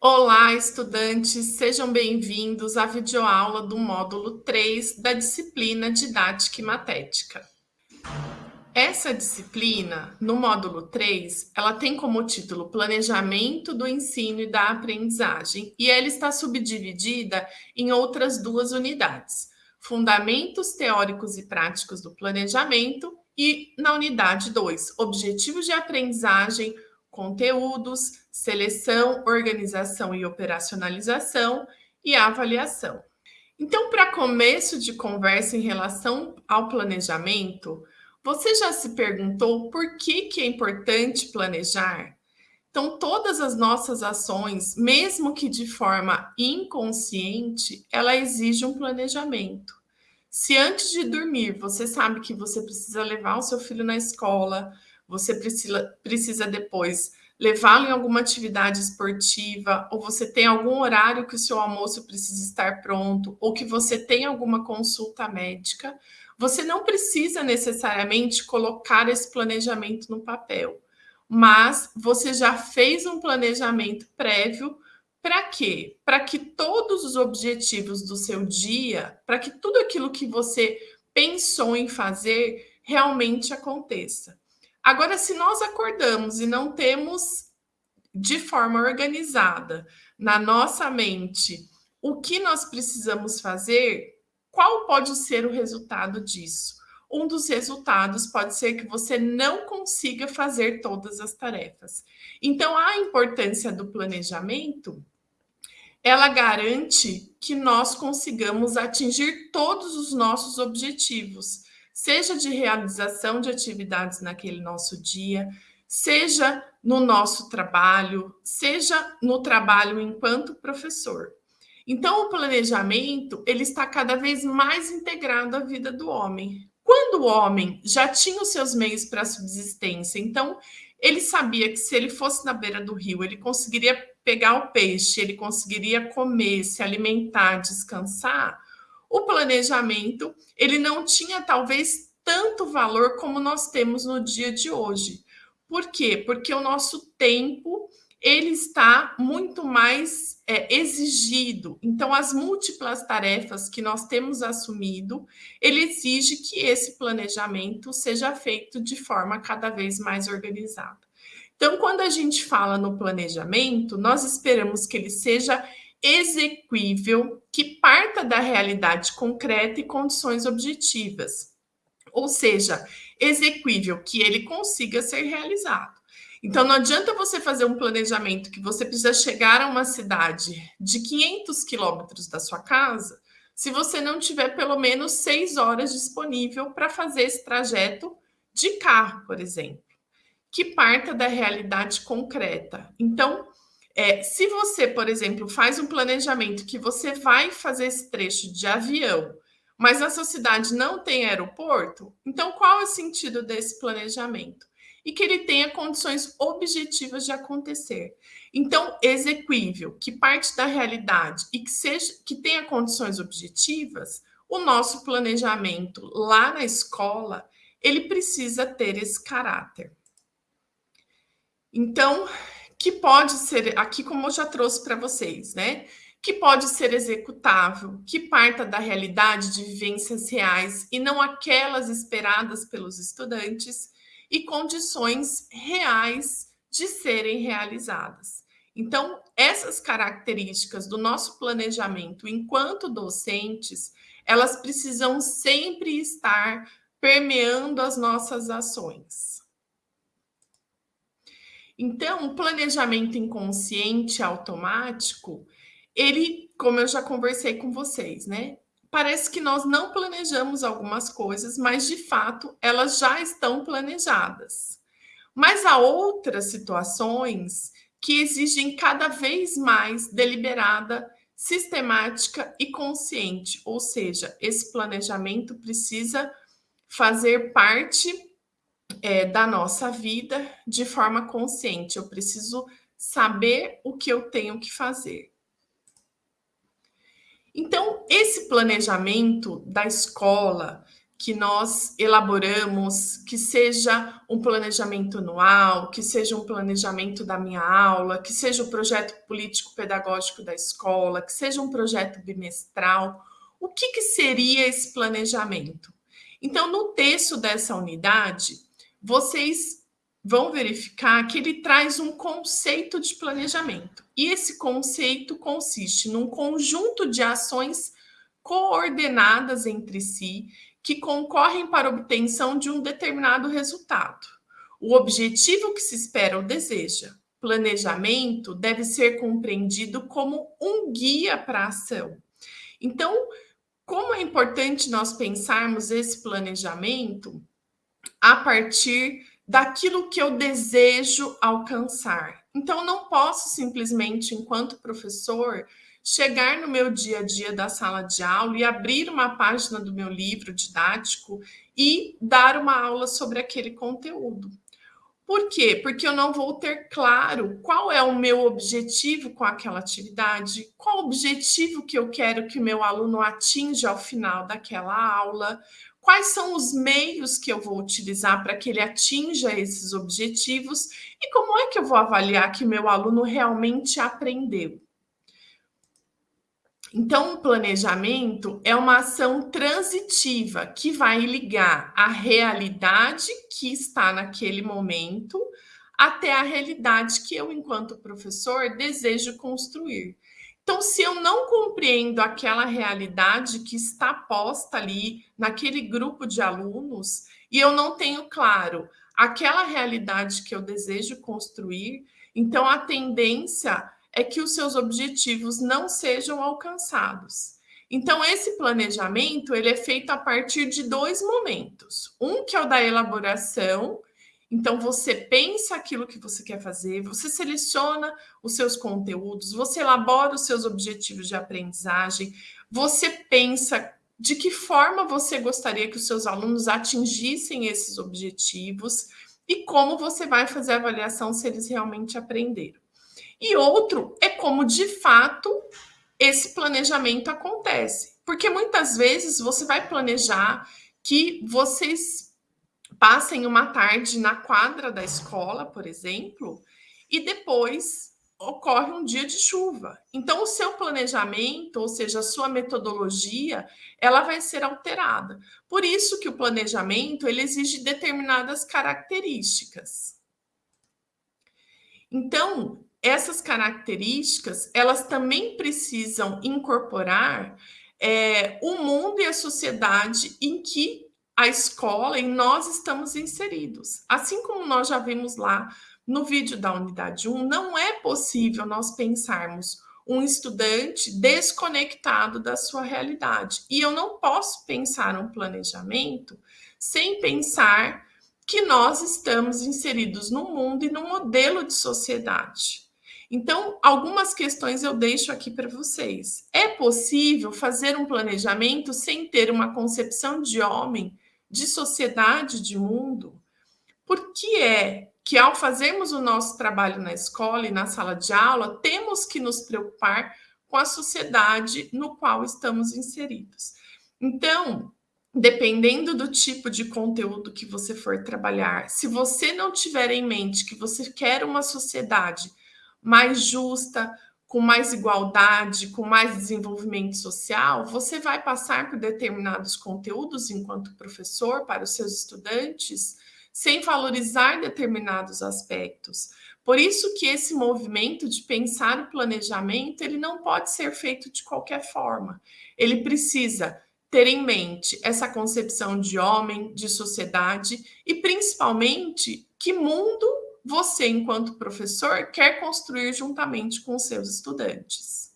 Olá, estudantes, sejam bem-vindos à videoaula do módulo 3 da disciplina Didática e Matética. Essa disciplina, no módulo 3, ela tem como título Planejamento do Ensino e da Aprendizagem e ela está subdividida em outras duas unidades, Fundamentos Teóricos e Práticos do Planejamento e, na unidade 2, Objetivos de Aprendizagem, conteúdos, seleção, organização e operacionalização e avaliação. Então, para começo de conversa em relação ao planejamento, você já se perguntou por que, que é importante planejar? Então, todas as nossas ações, mesmo que de forma inconsciente, ela exige um planejamento. Se antes de dormir você sabe que você precisa levar o seu filho na escola, você precisa, precisa depois levá-lo em alguma atividade esportiva, ou você tem algum horário que o seu almoço precisa estar pronto, ou que você tem alguma consulta médica, você não precisa necessariamente colocar esse planejamento no papel, mas você já fez um planejamento prévio para quê? Para que todos os objetivos do seu dia, para que tudo aquilo que você pensou em fazer realmente aconteça. Agora, se nós acordamos e não temos de forma organizada na nossa mente o que nós precisamos fazer, qual pode ser o resultado disso? Um dos resultados pode ser que você não consiga fazer todas as tarefas. Então, a importância do planejamento, ela garante que nós consigamos atingir todos os nossos objetivos seja de realização de atividades naquele nosso dia, seja no nosso trabalho, seja no trabalho enquanto professor. Então, o planejamento ele está cada vez mais integrado à vida do homem. Quando o homem já tinha os seus meios para subsistência, então ele sabia que se ele fosse na beira do rio, ele conseguiria pegar o peixe, ele conseguiria comer, se alimentar, descansar o planejamento ele não tinha talvez tanto valor como nós temos no dia de hoje. Por quê? Porque o nosso tempo ele está muito mais é, exigido. Então, as múltiplas tarefas que nós temos assumido, ele exige que esse planejamento seja feito de forma cada vez mais organizada. Então, quando a gente fala no planejamento, nós esperamos que ele seja exequível que parta da realidade concreta e condições objetivas. Ou seja, exequível que ele consiga ser realizado. Então, não adianta você fazer um planejamento que você precisa chegar a uma cidade de 500 quilômetros da sua casa, se você não tiver pelo menos seis horas disponível para fazer esse trajeto de carro, por exemplo, que parta da realidade concreta. Então, é, se você, por exemplo, faz um planejamento que você vai fazer esse trecho de avião, mas a sua cidade não tem aeroporto, então qual é o sentido desse planejamento? E que ele tenha condições objetivas de acontecer. Então, exequível, que parte da realidade e que seja que tenha condições objetivas, o nosso planejamento lá na escola, ele precisa ter esse caráter. Então, que pode ser, aqui como eu já trouxe para vocês, né? Que pode ser executável, que parta da realidade de vivências reais e não aquelas esperadas pelos estudantes, e condições reais de serem realizadas. Então, essas características do nosso planejamento enquanto docentes, elas precisam sempre estar permeando as nossas ações. Então, o planejamento inconsciente automático, ele, como eu já conversei com vocês, né? Parece que nós não planejamos algumas coisas, mas de fato elas já estão planejadas. Mas há outras situações que exigem cada vez mais deliberada, sistemática e consciente, ou seja, esse planejamento precisa fazer parte é, da nossa vida de forma consciente. Eu preciso saber o que eu tenho que fazer. Então, esse planejamento da escola, que nós elaboramos, que seja um planejamento anual, que seja um planejamento da minha aula, que seja o projeto político-pedagógico da escola, que seja um projeto bimestral, o que, que seria esse planejamento? Então, no texto dessa unidade, vocês vão verificar que ele traz um conceito de planejamento. E esse conceito consiste num conjunto de ações coordenadas entre si que concorrem para a obtenção de um determinado resultado. O objetivo que se espera ou deseja. Planejamento deve ser compreendido como um guia para a ação. Então, como é importante nós pensarmos esse planejamento a partir daquilo que eu desejo alcançar. Então, não posso simplesmente, enquanto professor, chegar no meu dia a dia da sala de aula e abrir uma página do meu livro didático e dar uma aula sobre aquele conteúdo. Por quê? Porque eu não vou ter claro qual é o meu objetivo com aquela atividade, qual o objetivo que eu quero que o meu aluno atinja ao final daquela aula, quais são os meios que eu vou utilizar para que ele atinja esses objetivos e como é que eu vou avaliar que meu aluno realmente aprendeu. Então, o planejamento é uma ação transitiva que vai ligar a realidade que está naquele momento até a realidade que eu, enquanto professor, desejo construir. Então, se eu não compreendo aquela realidade que está posta ali naquele grupo de alunos e eu não tenho claro aquela realidade que eu desejo construir, então a tendência é que os seus objetivos não sejam alcançados. Então, esse planejamento ele é feito a partir de dois momentos. Um que é o da elaboração. Então, você pensa aquilo que você quer fazer, você seleciona os seus conteúdos, você elabora os seus objetivos de aprendizagem, você pensa de que forma você gostaria que os seus alunos atingissem esses objetivos e como você vai fazer a avaliação se eles realmente aprenderam. E outro é como de fato esse planejamento acontece. Porque muitas vezes você vai planejar que vocês passem uma tarde na quadra da escola, por exemplo, e depois ocorre um dia de chuva. Então, o seu planejamento, ou seja, a sua metodologia, ela vai ser alterada. Por isso que o planejamento ele exige determinadas características. Então, essas características elas também precisam incorporar é, o mundo e a sociedade em que a escola, em nós estamos inseridos. Assim como nós já vimos lá no vídeo da unidade 1, não é possível nós pensarmos um estudante desconectado da sua realidade. E eu não posso pensar um planejamento sem pensar que nós estamos inseridos no mundo e no modelo de sociedade. Então, algumas questões eu deixo aqui para vocês. É possível fazer um planejamento sem ter uma concepção de homem, de sociedade, de mundo? Por que é que, ao fazermos o nosso trabalho na escola e na sala de aula, temos que nos preocupar com a sociedade no qual estamos inseridos? Então, dependendo do tipo de conteúdo que você for trabalhar, se você não tiver em mente que você quer uma sociedade mais justa, com mais igualdade, com mais desenvolvimento social, você vai passar por determinados conteúdos enquanto professor para os seus estudantes, sem valorizar determinados aspectos. Por isso que esse movimento de pensar o planejamento, ele não pode ser feito de qualquer forma. Ele precisa ter em mente essa concepção de homem, de sociedade e principalmente que mundo você, enquanto professor, quer construir juntamente com seus estudantes.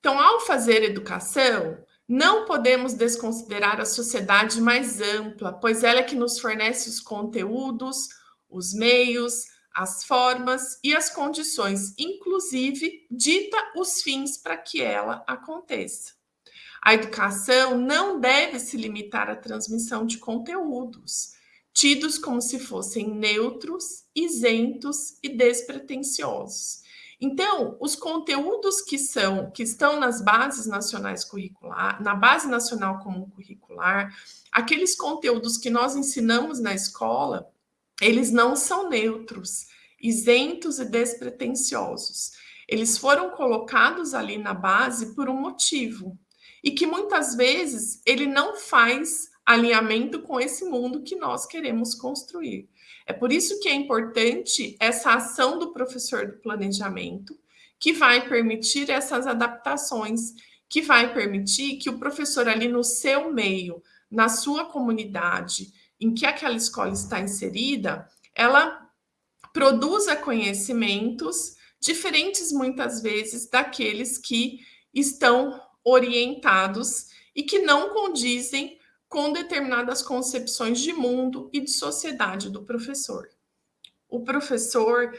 Então, ao fazer educação, não podemos desconsiderar a sociedade mais ampla, pois ela é que nos fornece os conteúdos, os meios, as formas e as condições, inclusive dita os fins para que ela aconteça. A educação não deve se limitar à transmissão de conteúdos, tidos como se fossem neutros, isentos e despretensiosos. Então, os conteúdos que são que estão nas bases nacionais curricular, na base nacional comum curricular, aqueles conteúdos que nós ensinamos na escola, eles não são neutros, isentos e despretensiosos. Eles foram colocados ali na base por um motivo e que muitas vezes ele não faz alinhamento com esse mundo que nós queremos construir. É por isso que é importante essa ação do professor do planejamento, que vai permitir essas adaptações, que vai permitir que o professor ali no seu meio, na sua comunidade, em que aquela escola está inserida, ela produza conhecimentos diferentes muitas vezes daqueles que estão orientados e que não condizem com determinadas concepções de mundo e de sociedade do professor. O professor,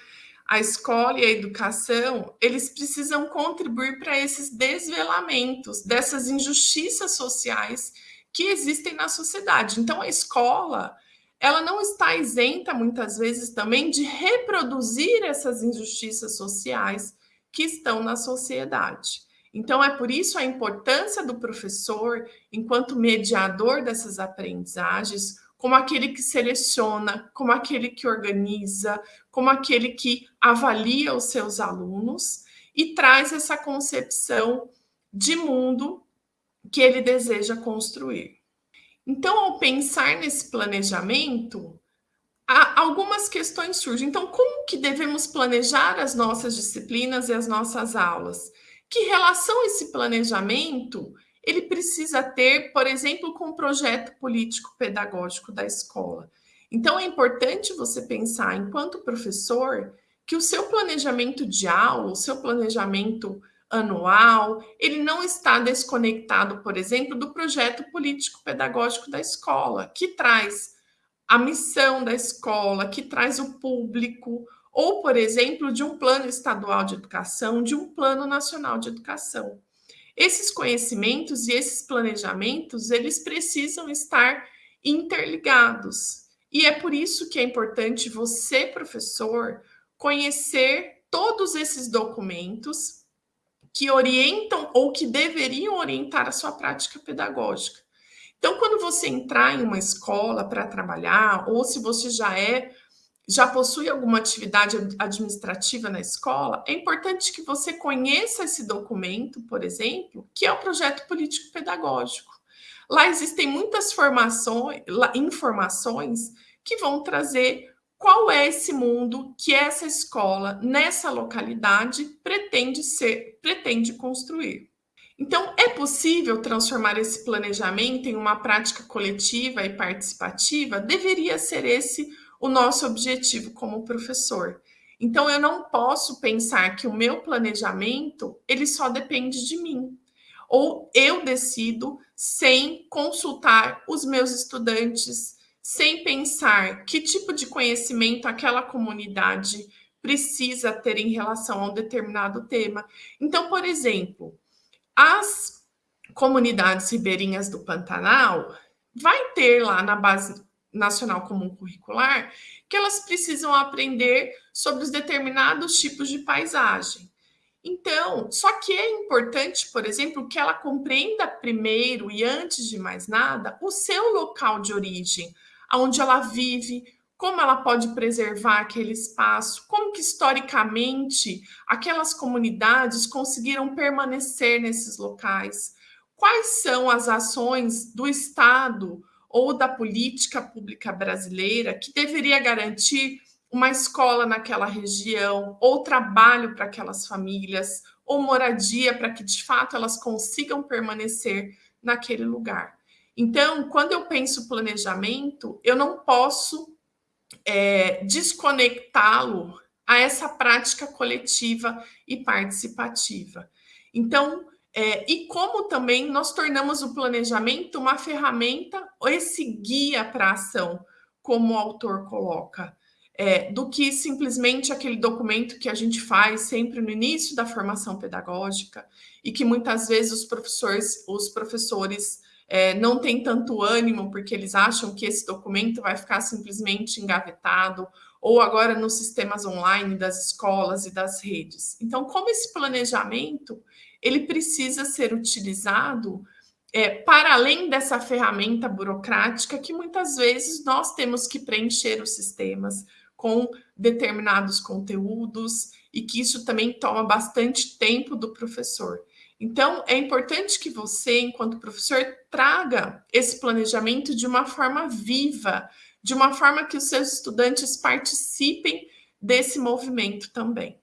a escola e a educação, eles precisam contribuir para esses desvelamentos dessas injustiças sociais que existem na sociedade. Então, a escola, ela não está isenta, muitas vezes, também de reproduzir essas injustiças sociais que estão na sociedade. Então, é por isso a importância do professor, enquanto mediador dessas aprendizagens, como aquele que seleciona, como aquele que organiza, como aquele que avalia os seus alunos e traz essa concepção de mundo que ele deseja construir. Então, ao pensar nesse planejamento, algumas questões surgem. Então, como que devemos planejar as nossas disciplinas e as nossas aulas? Que relação esse planejamento ele precisa ter, por exemplo, com o projeto político pedagógico da escola? Então é importante você pensar, enquanto professor, que o seu planejamento de aula, o seu planejamento anual, ele não está desconectado, por exemplo, do projeto político pedagógico da escola, que traz a missão da escola, que traz o público, ou, por exemplo, de um plano estadual de educação, de um plano nacional de educação. Esses conhecimentos e esses planejamentos, eles precisam estar interligados. E é por isso que é importante você, professor, conhecer todos esses documentos que orientam ou que deveriam orientar a sua prática pedagógica. Então, quando você entrar em uma escola para trabalhar, ou se você já é já possui alguma atividade administrativa na escola, é importante que você conheça esse documento, por exemplo, que é o projeto político pedagógico. Lá existem muitas formações, informações que vão trazer qual é esse mundo que essa escola nessa localidade pretende ser, pretende construir. Então, é possível transformar esse planejamento em uma prática coletiva e participativa? Deveria ser esse o nosso objetivo como professor. Então eu não posso pensar que o meu planejamento ele só depende de mim. Ou eu decido sem consultar os meus estudantes, sem pensar que tipo de conhecimento aquela comunidade precisa ter em relação a um determinado tema. Então, por exemplo, as comunidades ribeirinhas do Pantanal vai ter lá na base nacional comum curricular que elas precisam aprender sobre os determinados tipos de paisagem. Então, só que é importante, por exemplo, que ela compreenda primeiro e antes de mais nada o seu local de origem, aonde ela vive, como ela pode preservar aquele espaço, como que historicamente aquelas comunidades conseguiram permanecer nesses locais, quais são as ações do Estado ou da política pública brasileira que deveria garantir uma escola naquela região, ou trabalho para aquelas famílias, ou moradia para que de fato elas consigam permanecer naquele lugar. Então, quando eu penso planejamento, eu não posso é, desconectá-lo a essa prática coletiva e participativa. Então, é, e como também nós tornamos o planejamento uma ferramenta, esse guia para a ação, como o autor coloca, é, do que simplesmente aquele documento que a gente faz sempre no início da formação pedagógica e que muitas vezes os professores, os professores é, não tem tanto ânimo porque eles acham que esse documento vai ficar simplesmente engavetado, ou agora nos sistemas online das escolas e das redes. Então, como esse planejamento ele precisa ser utilizado é, para além dessa ferramenta burocrática que muitas vezes nós temos que preencher os sistemas com determinados conteúdos e que isso também toma bastante tempo do professor. Então, é importante que você, enquanto professor, traga esse planejamento de uma forma viva, de uma forma que os seus estudantes participem desse movimento também.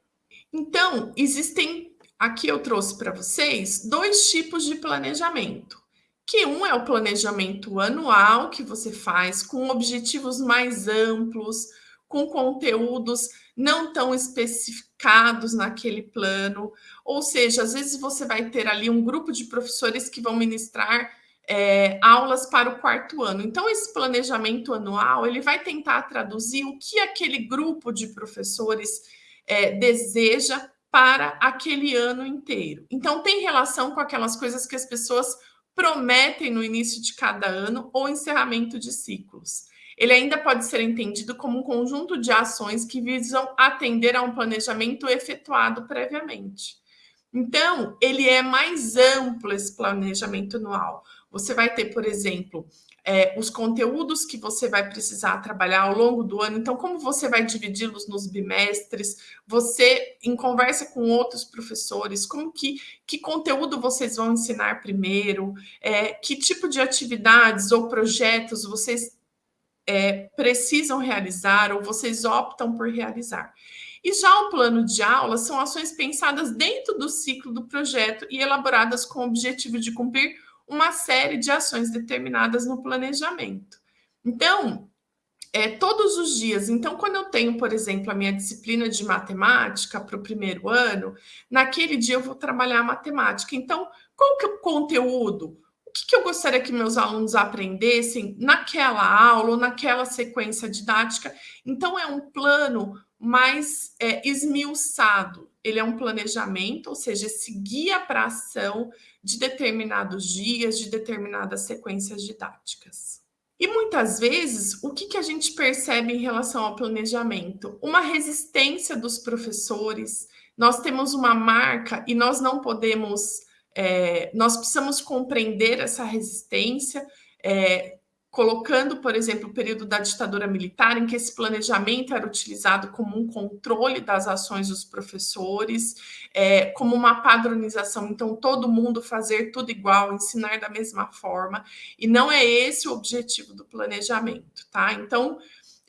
Então, existem, aqui eu trouxe para vocês, dois tipos de planejamento. Que um é o planejamento anual que você faz com objetivos mais amplos, com conteúdos não tão especificados naquele plano. Ou seja, às vezes você vai ter ali um grupo de professores que vão ministrar é, aulas para o quarto ano. Então, esse planejamento anual ele vai tentar traduzir o que aquele grupo de professores é, deseja para aquele ano inteiro. Então, tem relação com aquelas coisas que as pessoas prometem no início de cada ano ou encerramento de ciclos. Ele ainda pode ser entendido como um conjunto de ações que visam atender a um planejamento efetuado previamente. Então, ele é mais amplo esse planejamento anual. Você vai ter, por exemplo, é, os conteúdos que você vai precisar trabalhar ao longo do ano. Então, como você vai dividi-los nos bimestres? Você, em conversa com outros professores, como que, que conteúdo vocês vão ensinar primeiro? É, que tipo de atividades ou projetos vocês é, precisam realizar ou vocês optam por realizar? E já o plano de aula são ações pensadas dentro do ciclo do projeto e elaboradas com o objetivo de cumprir uma série de ações determinadas no planejamento. Então, é, todos os dias. Então, quando eu tenho, por exemplo, a minha disciplina de matemática para o primeiro ano, naquele dia eu vou trabalhar matemática. Então, qual que é o conteúdo? O que, que eu gostaria que meus alunos aprendessem naquela aula ou naquela sequência didática? Então, é um plano mais é, esmiuçado. Ele é um planejamento, ou seja, esse guia para ação de determinados dias, de determinadas sequências didáticas. E muitas vezes, o que, que a gente percebe em relação ao planejamento? Uma resistência dos professores. Nós temos uma marca e nós não podemos, é, nós precisamos compreender essa resistência. É, colocando, por exemplo, o período da ditadura militar, em que esse planejamento era utilizado como um controle das ações dos professores, é, como uma padronização, então todo mundo fazer tudo igual, ensinar da mesma forma, e não é esse o objetivo do planejamento, tá? Então,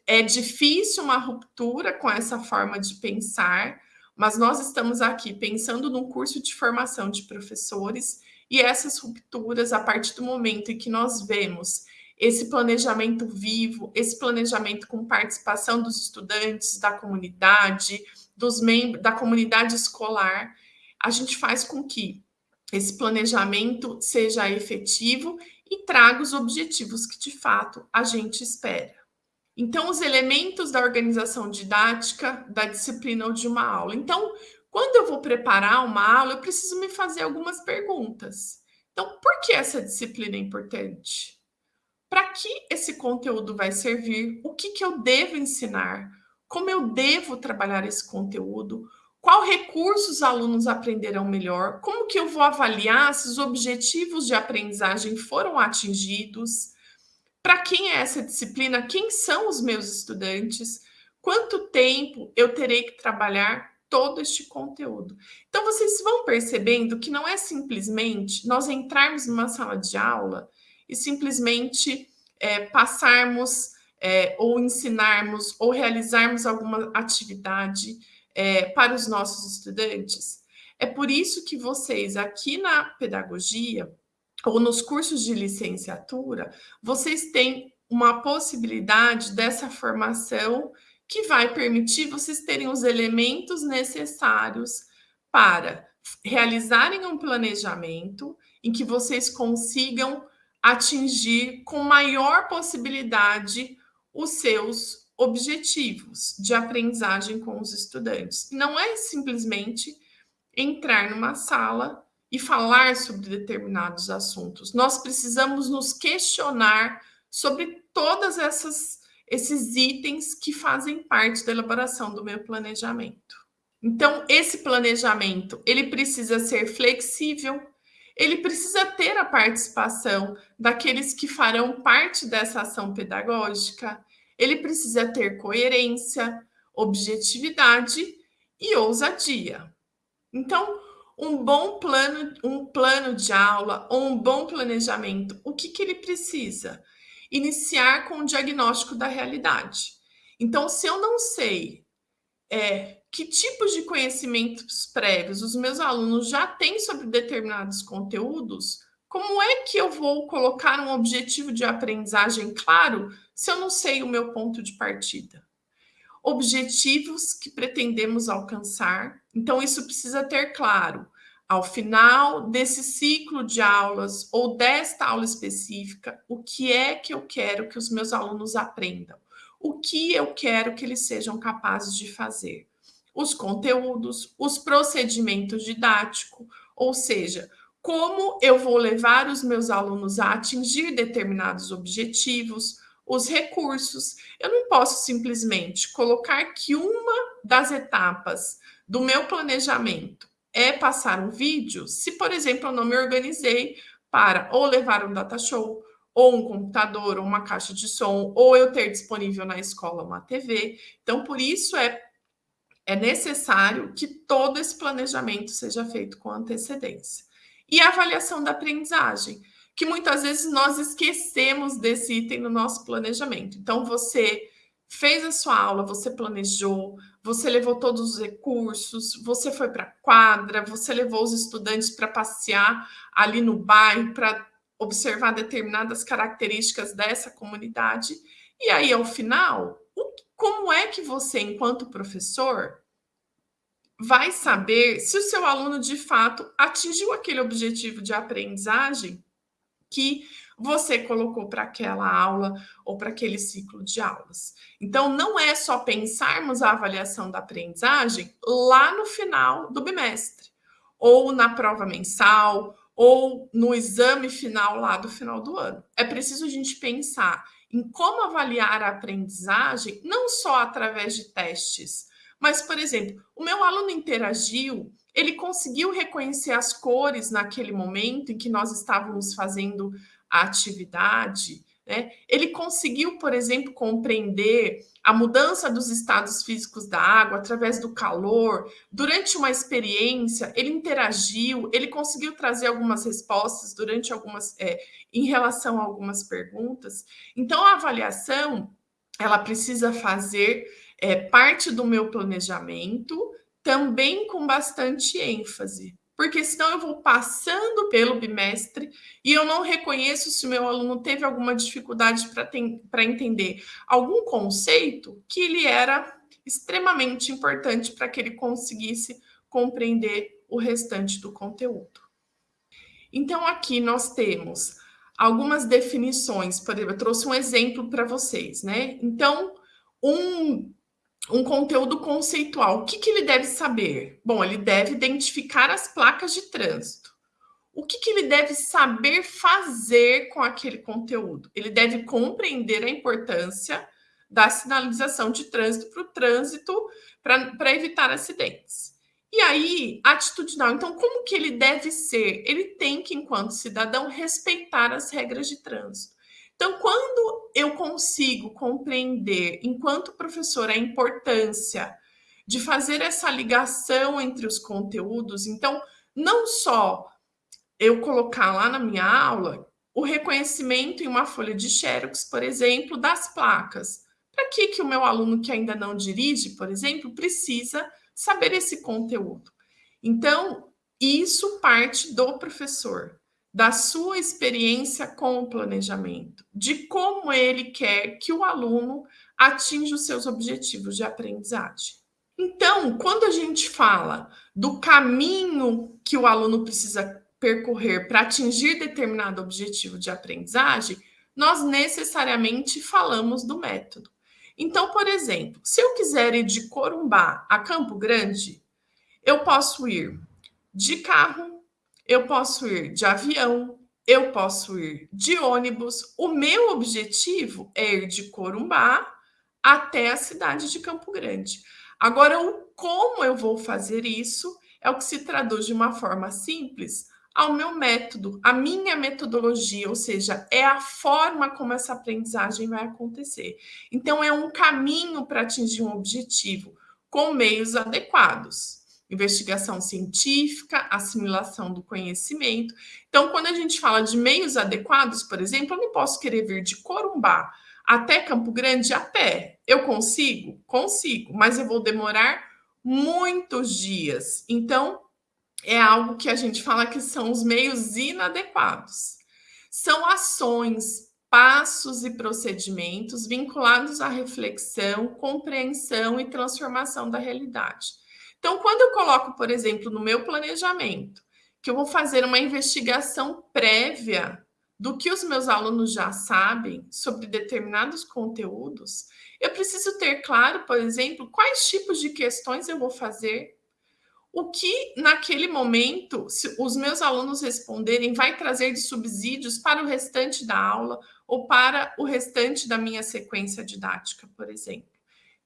é difícil uma ruptura com essa forma de pensar, mas nós estamos aqui pensando num curso de formação de professores e essas rupturas, a partir do momento em que nós vemos esse planejamento vivo, esse planejamento com participação dos estudantes, da comunidade, dos membros da comunidade escolar, a gente faz com que esse planejamento seja efetivo e traga os objetivos que de fato a gente espera. Então, os elementos da organização didática da disciplina ou de uma aula. Então, quando eu vou preparar uma aula, eu preciso me fazer algumas perguntas. Então, por que essa disciplina é importante? Para que esse conteúdo vai servir, o que, que eu devo ensinar, como eu devo trabalhar esse conteúdo, qual recurso os alunos aprenderão melhor, como que eu vou avaliar se os objetivos de aprendizagem foram atingidos, para quem é essa disciplina, quem são os meus estudantes, quanto tempo eu terei que trabalhar todo este conteúdo. Então, vocês vão percebendo que não é simplesmente nós entrarmos numa sala de aula e simplesmente é, passarmos é, ou ensinarmos ou realizarmos alguma atividade é, para os nossos estudantes. É por isso que vocês aqui na pedagogia ou nos cursos de licenciatura, vocês têm uma possibilidade dessa formação que vai permitir vocês terem os elementos necessários para realizarem um planejamento em que vocês consigam atingir com maior possibilidade os seus objetivos de aprendizagem com os estudantes. Não é simplesmente entrar numa sala e falar sobre determinados assuntos. Nós precisamos nos questionar sobre todas esses itens que fazem parte da elaboração do meu planejamento. Então, esse planejamento, ele precisa ser flexível, ele precisa ter a participação daqueles que farão parte dessa ação pedagógica, ele precisa ter coerência, objetividade e ousadia. Então, um bom plano, um plano de aula ou um bom planejamento, o que, que ele precisa? Iniciar com o diagnóstico da realidade. Então, se eu não sei é, que tipos de conhecimentos prévios os meus alunos já têm sobre determinados conteúdos, como é que eu vou colocar um objetivo de aprendizagem claro se eu não sei o meu ponto de partida? Objetivos que pretendemos alcançar, então isso precisa ter claro. Ao final desse ciclo de aulas ou desta aula específica, o que é que eu quero que os meus alunos aprendam? O que eu quero que eles sejam capazes de fazer? Os conteúdos, os procedimentos didáticos, ou seja, como eu vou levar os meus alunos a atingir determinados objetivos, os recursos. Eu não posso simplesmente colocar que uma das etapas do meu planejamento é passar um vídeo, se, por exemplo, eu não me organizei para ou levar um data show, ou um computador, ou uma caixa de som, ou eu ter disponível na escola uma TV. Então, por isso é, é necessário que todo esse planejamento seja feito com antecedência. E a avaliação da aprendizagem, que muitas vezes nós esquecemos desse item no nosso planejamento. Então, você fez a sua aula, você planejou, você levou todos os recursos, você foi para a quadra, você levou os estudantes para passear ali no bairro, para observar determinadas características dessa comunidade. E aí, ao final, como é que você, enquanto professor, vai saber se o seu aluno de fato atingiu aquele objetivo de aprendizagem que você colocou para aquela aula ou para aquele ciclo de aulas. Então, não é só pensarmos a avaliação da aprendizagem lá no final do bimestre, ou na prova mensal, ou no exame final lá do final do ano. É preciso a gente pensar em como avaliar a aprendizagem, não só através de testes, mas, por exemplo, o meu aluno interagiu, ele conseguiu reconhecer as cores naquele momento em que nós estávamos fazendo a atividade, né? Ele conseguiu, por exemplo, compreender a mudança dos estados físicos da água através do calor. Durante uma experiência, ele interagiu, ele conseguiu trazer algumas respostas durante algumas, é, em relação a algumas perguntas. Então, a avaliação ela precisa fazer é, parte do meu planejamento, também com bastante ênfase porque senão eu vou passando pelo bimestre e eu não reconheço se o meu aluno teve alguma dificuldade para entender algum conceito que ele era extremamente importante para que ele conseguisse compreender o restante do conteúdo. Então, aqui nós temos algumas definições, por exemplo, eu trouxe um exemplo para vocês, né? Então, um um conteúdo conceitual. O que, que ele deve saber? Bom, ele deve identificar as placas de trânsito. O que, que ele deve saber fazer com aquele conteúdo? Ele deve compreender a importância da sinalização de trânsito para o trânsito para evitar acidentes. E aí, atitudinal. Então, como que ele deve ser? Ele tem que, enquanto cidadão, respeitar as regras de trânsito. Então, quando eu consigo compreender, enquanto professor, a importância de fazer essa ligação entre os conteúdos, então, não só eu colocar lá na minha aula o reconhecimento em uma folha de xerox, por exemplo, das placas. Para que, que o meu aluno que ainda não dirige, por exemplo, precisa saber esse conteúdo? Então, isso parte do professor da sua experiência com o planejamento, de como ele quer que o aluno atinja os seus objetivos de aprendizagem. Então, quando a gente fala do caminho que o aluno precisa percorrer para atingir determinado objetivo de aprendizagem, nós necessariamente falamos do método. Então, por exemplo, se eu quiser ir de Corumbá a Campo Grande, eu posso ir de carro, eu posso ir de avião, eu posso ir de ônibus. O meu objetivo é ir de Corumbá até a cidade de Campo Grande. Agora, o como eu vou fazer isso é o que se traduz de uma forma simples ao meu método, a minha metodologia, ou seja, é a forma como essa aprendizagem vai acontecer. Então, é um caminho para atingir um objetivo com meios adequados. Investigação científica, assimilação do conhecimento. Então, quando a gente fala de meios adequados, por exemplo, eu não posso querer vir de Corumbá até Campo Grande a pé. Eu consigo? Consigo, mas eu vou demorar muitos dias. Então, é algo que a gente fala que são os meios inadequados. São ações, passos e procedimentos vinculados à reflexão, compreensão e transformação da realidade. Então, quando eu coloco, por exemplo, no meu planejamento, que eu vou fazer uma investigação prévia do que os meus alunos já sabem sobre determinados conteúdos, eu preciso ter claro, por exemplo, quais tipos de questões eu vou fazer, o que naquele momento, se os meus alunos responderem, vai trazer de subsídios para o restante da aula ou para o restante da minha sequência didática, por exemplo.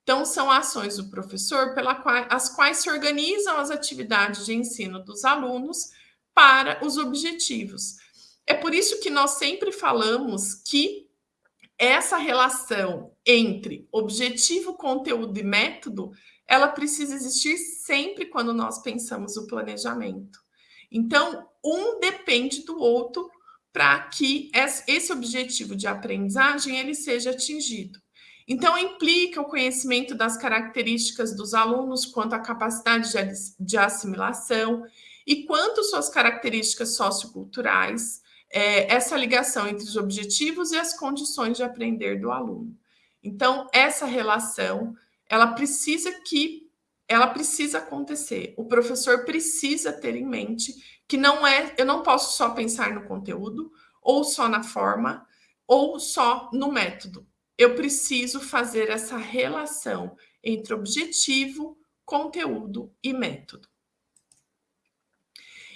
Então, são ações do professor pelas quais, as quais se organizam as atividades de ensino dos alunos para os objetivos. É por isso que nós sempre falamos que essa relação entre objetivo, conteúdo e método, ela precisa existir sempre quando nós pensamos o planejamento. Então, um depende do outro para que esse objetivo de aprendizagem ele seja atingido. Então, implica o conhecimento das características dos alunos quanto à capacidade de assimilação e quanto suas características socioculturais, é, essa ligação entre os objetivos e as condições de aprender do aluno. Então, essa relação, ela precisa que ela precisa acontecer. O professor precisa ter em mente que não é, eu não posso só pensar no conteúdo, ou só na forma, ou só no método. Eu preciso fazer essa relação entre objetivo, conteúdo e método.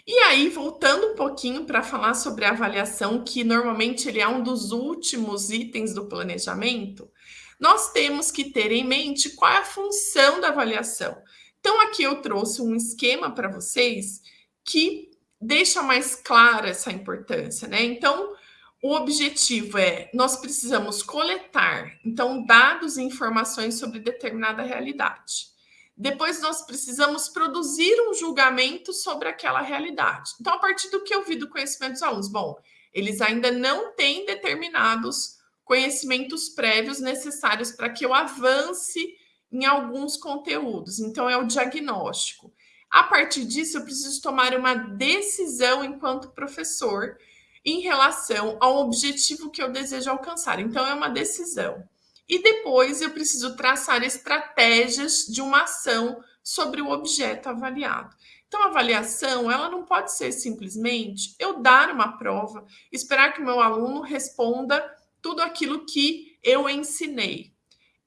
E aí, voltando um pouquinho para falar sobre a avaliação, que normalmente ele é um dos últimos itens do planejamento, nós temos que ter em mente qual é a função da avaliação. Então, aqui eu trouxe um esquema para vocês que deixa mais clara essa importância, né? Então, o objetivo é nós precisamos coletar então dados e informações sobre determinada realidade. Depois nós precisamos produzir um julgamento sobre aquela realidade. Então, a partir do que eu vi do conhecimento dos alunos, bom, eles ainda não têm determinados conhecimentos prévios necessários para que eu avance em alguns conteúdos. Então, é o diagnóstico. A partir disso, eu preciso tomar uma decisão enquanto professor em relação ao objetivo que eu desejo alcançar. Então, é uma decisão e depois eu preciso traçar estratégias de uma ação sobre o objeto avaliado. Então, a avaliação, ela não pode ser simplesmente eu dar uma prova, esperar que o meu aluno responda tudo aquilo que eu ensinei.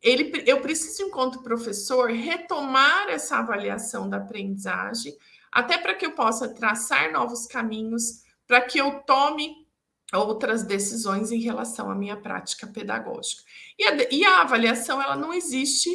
Ele, eu preciso, enquanto professor, retomar essa avaliação da aprendizagem, até para que eu possa traçar novos caminhos, para que eu tome outras decisões em relação à minha prática pedagógica. E a, e a avaliação ela não existe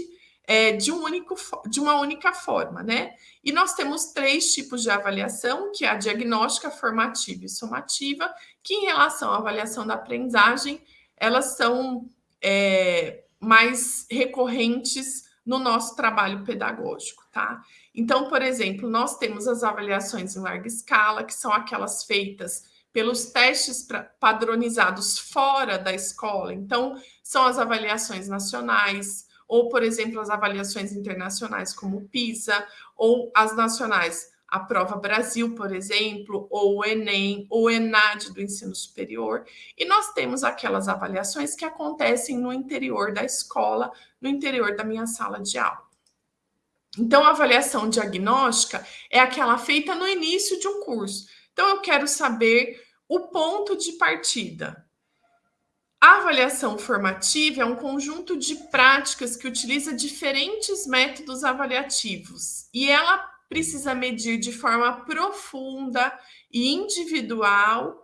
é, de, um único, de uma única forma, né? E nós temos três tipos de avaliação, que é a diagnóstica, formativa e somativa, que em relação à avaliação da aprendizagem, elas são é, mais recorrentes no nosso trabalho pedagógico, tá? Então, por exemplo, nós temos as avaliações em larga escala, que são aquelas feitas pelos testes padronizados fora da escola. Então, são as avaliações nacionais, ou, por exemplo, as avaliações internacionais, como o PISA, ou as nacionais, a Prova Brasil, por exemplo, ou o Enem, ou o ENAD do ensino superior. E nós temos aquelas avaliações que acontecem no interior da escola, no interior da minha sala de aula. Então, a avaliação diagnóstica é aquela feita no início de um curso. Então, eu quero saber o ponto de partida. A avaliação formativa é um conjunto de práticas que utiliza diferentes métodos avaliativos e ela precisa medir de forma profunda e individual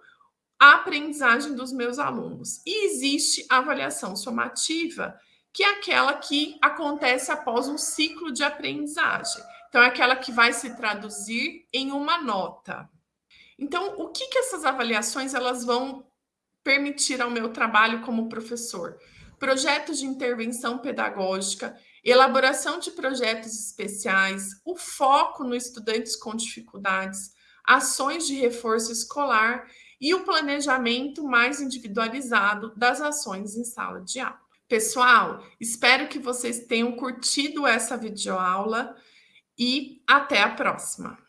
a aprendizagem dos meus alunos. E existe a avaliação somativa, que é aquela que acontece após um ciclo de aprendizagem. Então, é aquela que vai se traduzir em uma nota. Então, o que, que essas avaliações elas vão permitir ao meu trabalho como professor? Projetos de intervenção pedagógica, elaboração de projetos especiais, o foco no estudantes com dificuldades, ações de reforço escolar e o planejamento mais individualizado das ações em sala de aula. Pessoal, espero que vocês tenham curtido essa videoaula e até a próxima!